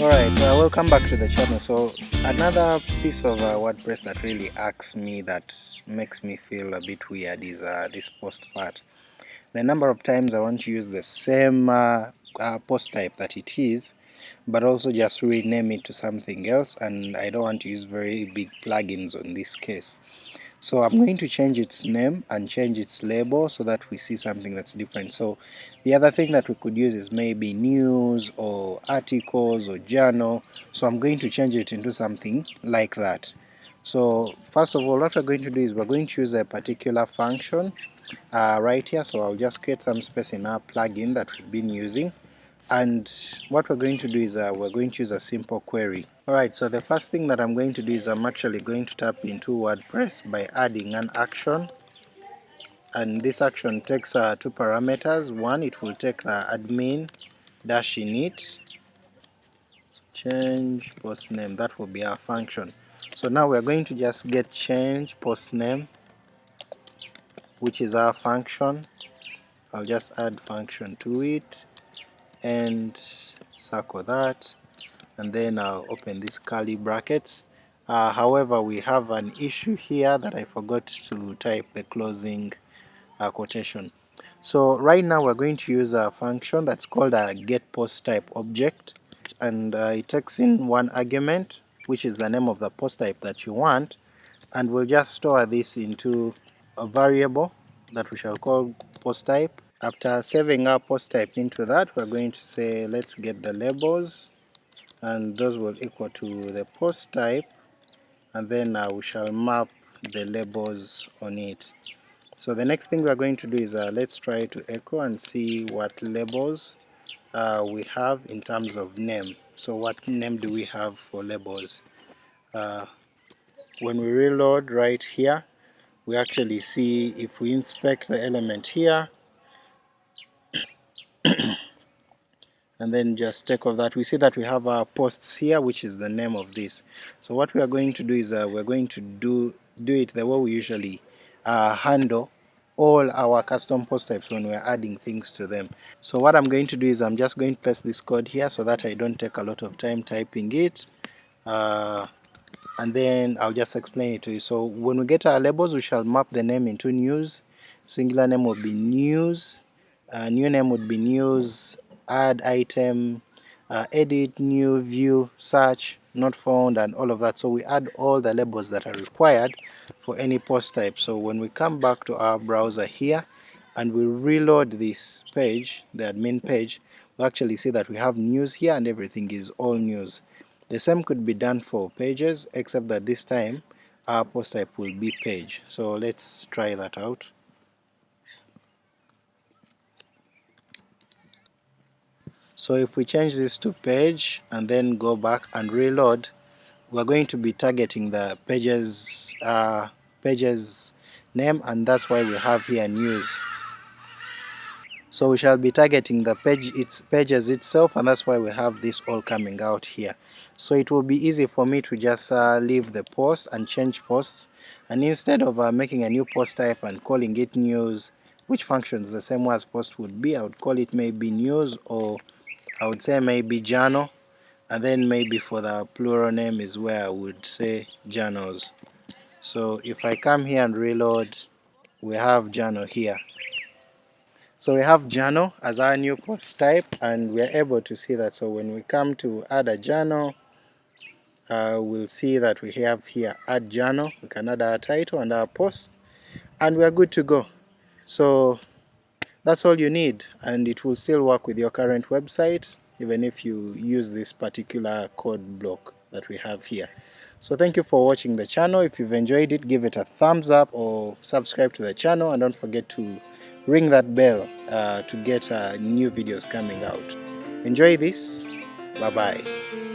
Alright, uh, welcome back to the channel. So another piece of uh, WordPress that really asks me that makes me feel a bit weird is uh, this post part. The number of times I want to use the same uh, uh, post type that it is but also just rename it to something else and I don't want to use very big plugins on this case. So I'm going to change its name and change its label so that we see something that's different. So the other thing that we could use is maybe news or articles or journal. So I'm going to change it into something like that. So first of all what we're going to do is we're going to use a particular function uh, right here. So I'll just create some space in our plugin that we've been using and what we're going to do is uh, we're going to use a simple query alright so the first thing that I'm going to do is I'm actually going to tap into WordPress by adding an action. And this action takes uh, two parameters. One it will take the admin dash init. Change post name that will be our function. So now we're going to just get change post name which is our function. I'll just add function to it and circle that and then I'll open these curly brackets. Uh, however we have an issue here that I forgot to type the closing uh, quotation. So right now we're going to use a function that's called a get post type object and uh, it takes in one argument which is the name of the post type that you want and we'll just store this into a variable that we shall call post type. After saving our post type into that, we're going to say let's get the labels and those will equal to the post type and then uh, we shall map the labels on it. So the next thing we're going to do is uh, let's try to echo and see what labels uh, we have in terms of name. So what name do we have for labels? Uh, when we reload right here, we actually see if we inspect the element here, and then just take off that. We see that we have our posts here which is the name of this. So what we are going to do is uh, we're going to do do it the way we usually uh, handle all our custom post types when we're adding things to them. So what I'm going to do is I'm just going to paste this code here so that I don't take a lot of time typing it uh, and then I'll just explain it to you. So when we get our labels we shall map the name into news. Singular name will be news uh, new name would be news add item uh, edit new view search not found and all of that. So we add all the labels that are required for any post type. So when we come back to our browser here and we reload this page the admin page we actually see that we have news here and everything is all news. The same could be done for pages except that this time our post type will be page. So let's try that out so if we change this to page and then go back and reload we're going to be targeting the pages uh, pages name and that's why we have here news. So we shall be targeting the page its pages itself and that's why we have this all coming out here. So it will be easy for me to just uh, leave the post and change posts. And instead of uh, making a new post type and calling it news which functions the same way as post would be I would call it maybe news or I would say maybe journal and then maybe for the plural name is where I would say journals so if I come here and reload we have journal here. So we have journal as our new post type and we are able to see that. So when we come to add a journal uh, we'll see that we have here add journal we can add our title and our post and we are good to go. So that's all you need and it will still work with your current website even if you use this particular code block that we have here. So thank you for watching the channel. If you've enjoyed it give it a thumbs up or subscribe to the channel and don't forget to ring that bell uh, to get uh, new videos coming out. Enjoy this. Bye bye